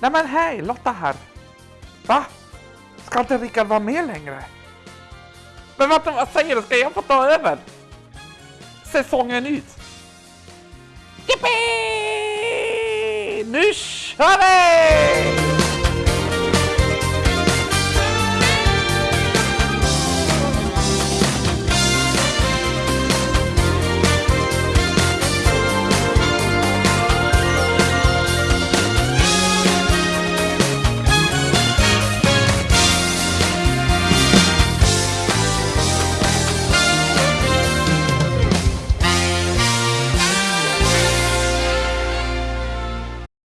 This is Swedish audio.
Nej men hej, Lotta här. Va? Ska inte Rickard vara med längre? Men vänta, vad säger du? Ska jag få ta över? Säsongen ut? Jippi! Nu kör vi!